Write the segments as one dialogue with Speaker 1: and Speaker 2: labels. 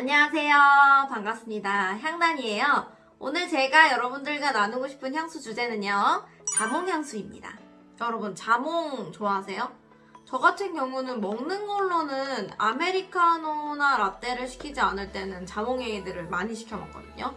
Speaker 1: 안녕하세요. 반갑습니다. 향단이에요. 오늘 제가 여러분들과 나누고 싶은 향수 주제는요. 자몽향수입니다. 여러분, 자몽 좋아하세요? 저 같은 경우는 먹는 걸로는 아메리카노나 라떼를 시키지 않을 때는 자몽에이드를 많이 시켜 먹거든요.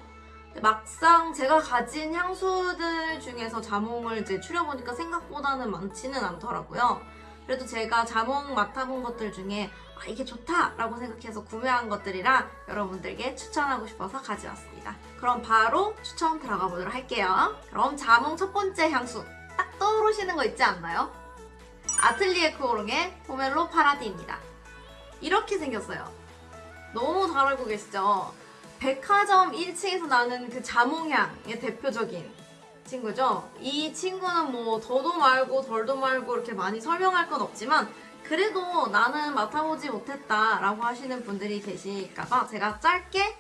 Speaker 1: 막상 제가 가진 향수들 중에서 자몽을 이제 추려보니까 생각보다는 많지는 않더라고요. 그래도 제가 자몽 맡아본 것들 중에 아, 이게 좋다라고 생각해서 구매한 것들이라 여러분들께 추천하고 싶어서 가져왔습니다. 그럼 바로 추천 들어가 보도록 할게요. 그럼 자몽 첫 번째 향수 딱 떠오르시는 거 있지 않나요? 아틀리에 크오롱의 포멜로 파라디입니다. 이렇게 생겼어요. 너무 잘 알고 계시죠? 백화점 1층에서 나는 그 자몽향의 대표적인 친구죠. 이 친구는 뭐 더도 말고 덜도 말고 이렇게 많이 설명할 건 없지만 그래도 나는 맡아보지 못했다 라고 하시는 분들이 계실까봐 제가 짧게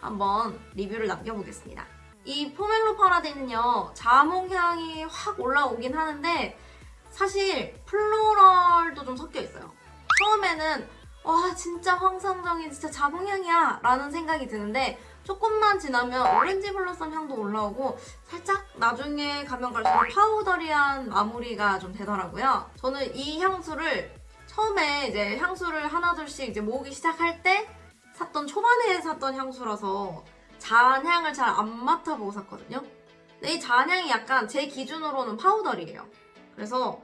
Speaker 1: 한번 리뷰를 남겨보겠습니다. 이 포멜로 파라디는요 자몽향이 확 올라오긴 하는데 사실 floral도 좀 섞여 있어요. 처음에는 와 진짜 환상적인 진짜 자몽향이야 라는 생각이 드는데 조금만 지나면 orange blossom 향도 올라오고 살짝 나중에 가면 갈수록 powdery한 마무리가 좀 되더라고요. 저는 이 향수를 처음에 이제 향수를 하나둘씩 이제 모으기 시작할 때 샀던 초반에 샀던 향수라서 잔향을 잘 안 맡아보고 샀거든요. 근데 이 잔향이 약간 제 기준으로는 파우더리예요. 그래서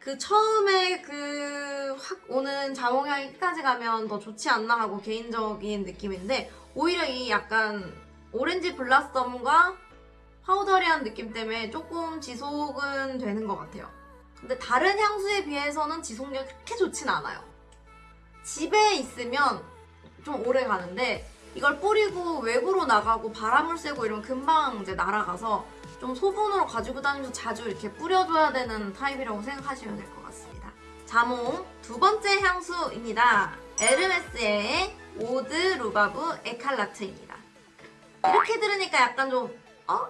Speaker 1: 그 처음에 그 확 오는 자몽향이 끝까지 가면 더 좋지 않나 하고 개인적인 느낌인데 오히려 이 약간 오렌지 블라썸과 파우더리한 느낌 때문에 조금 지속은 되는 것 같아요. 근데 다른 향수에 비해서는 지속력이 그렇게 좋진 않아요. 집에 있으면 좀 오래 가는데 이걸 뿌리고 외부로 나가고 바람을 쐬고 이러면 금방 이제 날아가서 좀 소분으로 가지고 다니면서 자주 이렇게 뿌려줘야 되는 타입이라고 생각하시면 될 것 같습니다. 자몽 두 번째 향수입니다. 에르메스의 오드 루바브 에칼라트입니다. 이렇게 들으니까 약간 좀 어?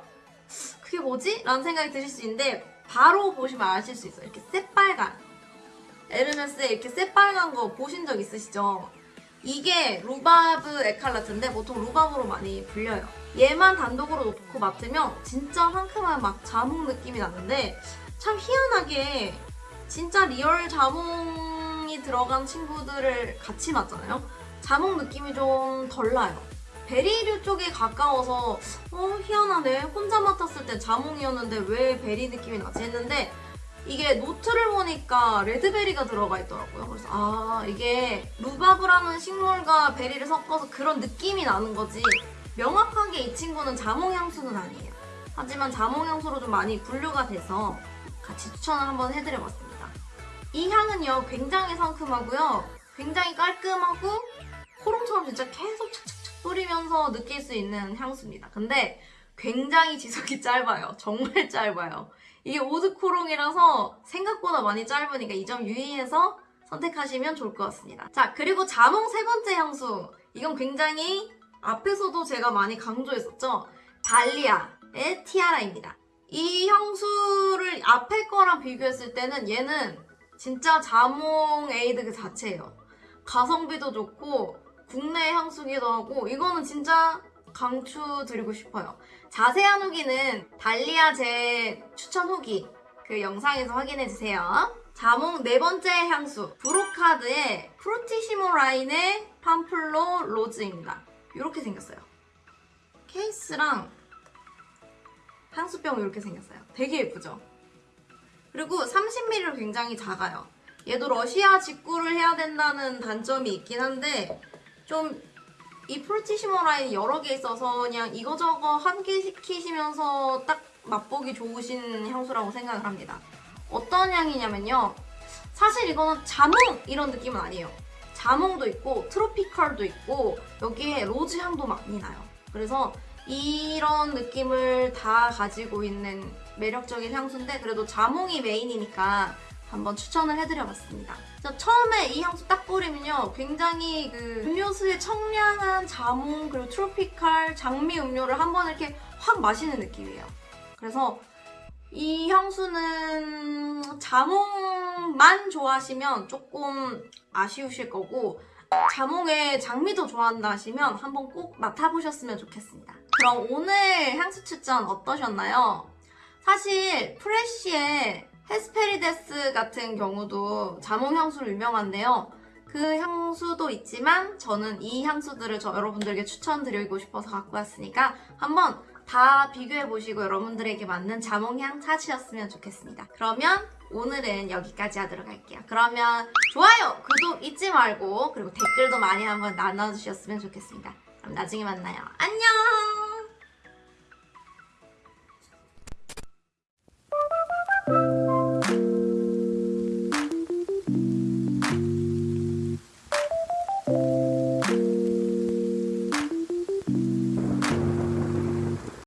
Speaker 1: 그게 뭐지? 라는 생각이 드실 수 있는데 바로 보시면 아실 수 있어요. 이렇게 새빨간 에르메스의 이렇게 새빨간 거 보신 적 있으시죠? 이게 루바브 에칼라트인데 보통 루바브로 많이 불려요. 얘만 단독으로 놓고 맡으면 진짜 상큼한 막 자몽 느낌이 나는데 참 희한하게 진짜 real 자몽이 들어간 친구들을 같이 맡잖아요. 자몽 느낌이 좀 덜 나요. berry류 쪽에 가까워서 어 희한하네 혼자 맡았을 때 자몽이었는데 왜 berry 느낌이 나지 했는데 이게 노트를 보니까 red berry가 들어가 있더라고요. 그래서 아 이게 루바브라는 식물과 berry를 섞어서 그런 느낌이 나는 거지 명확하게 이 친구는 자몽 향수는 아니에요. 하지만 자몽 향수로 좀 많이 분류가 돼서 같이 추천을 한번 해드려봤습니다. 이 향은요 굉장히 상큼하고요. 굉장히 깔끔하고 호롱처럼 진짜 계속 착착착 뿌리면서 느낄 수 있는 향수입니다. 근데 굉장히 지속이 짧아요. 정말 짧아요. 이게 오드코롱이라서 생각보다 많이 짧으니까 이 점 유의해서 선택하시면 좋을 것 같습니다. 자, 그리고 자몽 세 번째 향수. 이건 굉장히 앞에서도 제가 많이 강조했었죠. 달리아의 티아라입니다. 이 향수를 앞에 거랑 비교했을 때는 얘는 진짜 자몽 에이드 그 자체예요. 가성비도 좋고 국내 향수기도 하고 이거는 진짜 강추드리고 싶어요. 자세한 후기는 달리아 제 추천 후기 그 영상에서 확인해주세요. 자몽 네 번째 향수 브로카드의 프루티시모 라인의 팜플로 로즈입니다. 이렇게 생겼어요. 케이스랑 향수병 이렇게 생겼어요. 되게 예쁘죠? 그리고 30ml로 굉장히 작아요. 얘도 러시아 직구를 해야 된다는 단점이 있긴 한데 좀 이 프루티시모 라인 여러 개 있어서 그냥 이거저거 한개 시키시면서 딱 맛보기 좋으신 향수라고 생각을 합니다. 어떤 향이냐면요. 사실 이거는 자몽 이런 느낌은 아니에요. 자몽도 있고 tropical도 있고 여기에 rose 향도 많이 나요. 그래서 이런 느낌을 다 가지고 있는 매력적인 향수인데 그래도 자몽이 메인이니까 한번 추천을 해드려봤습니다. 처음에 이 향수 딱 뿌리면요. 굉장히 그 음료수의 청량한 자몽 그리고 트로피칼 장미 음료를 한번 이렇게 확 마시는 느낌이에요. 그래서 이 향수는 자몽만 좋아하시면 조금 아쉬우실 거고 자몽에 장미도 좋아한다 하시면 한번 꼭 맡아보셨으면 좋겠습니다. 그럼 오늘 향수 추천 어떠셨나요? 사실 프레쉬의 헤스페리데스 같은 경우도 자몽 향수로 유명한데요. 그 향수도 있지만 저는 이 향수들을 저 여러분들에게 추천드리고 싶어서 갖고 왔으니까 한번 다 비교해 보시고 여러분들에게 맞는 자몽향 찾으셨으면 좋겠습니다. 그러면 오늘은 여기까지 하도록 할게요. 그러면 좋아요, 구독 잊지 말고 그리고 댓글도 많이 한번 나눠주셨으면 좋겠습니다. 그럼 나중에 만나요. 안녕!